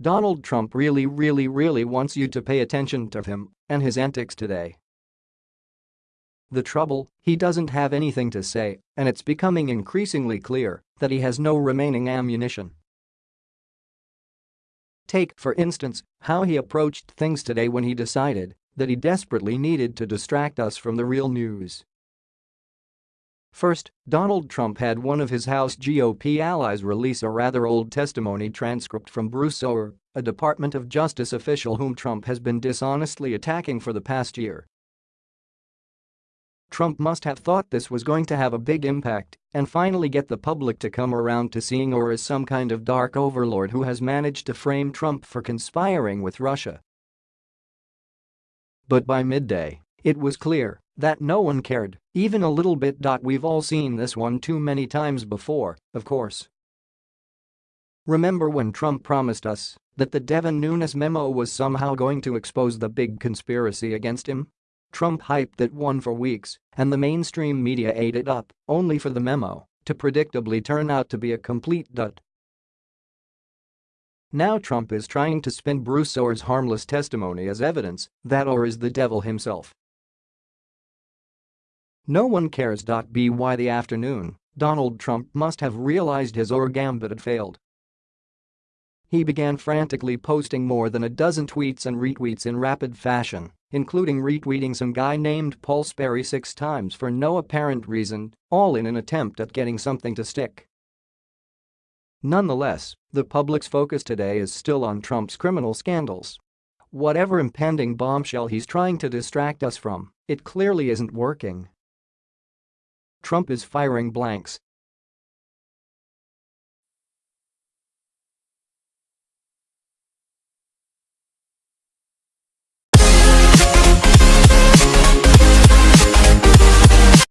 Donald Trump really really really wants you to pay attention to him and his antics today. The trouble, he doesn't have anything to say, and it's becoming increasingly clear that he has no remaining ammunition. Take, for instance, how he approached things today when he decided that he desperately needed to distract us from the real news. First, Donald Trump had one of his House GOP allies release a rather old testimony transcript from Bruce Ohr, a Department of Justice official whom Trump has been dishonestly attacking for the past year. Trump must have thought this was going to have a big impact and finally get the public to come around to seeing Ohr as some kind of dark overlord who has managed to frame Trump for conspiring with Russia. But by midday, it was clear that no one cared, even a little bit. We've all seen this one too many times before, of course. Remember when Trump promised us that the Devin Nunes memo was somehow going to expose the big conspiracy against him? Trump hyped that one for weeks, and the mainstream media ate it up, only for the memo to predictably turn out to be a complete dud. Now Trump is trying to spin Bruce Ohr's harmless testimony as evidence that Ohr is the devil himself. No one cares. By the afternoon, Donald Trump must have realized his Ohr gambit had failed. He began frantically posting more than a dozen tweets and retweets in rapid fashion, including retweeting some guy named Paul Sperry six times for no apparent reason, all in an attempt at getting something to stick. Nonetheless, the public's focus today is still on Trump's criminal scandals. Whatever impending bombshell he's trying to distract us from, it clearly isn't working. Trump is firing blanks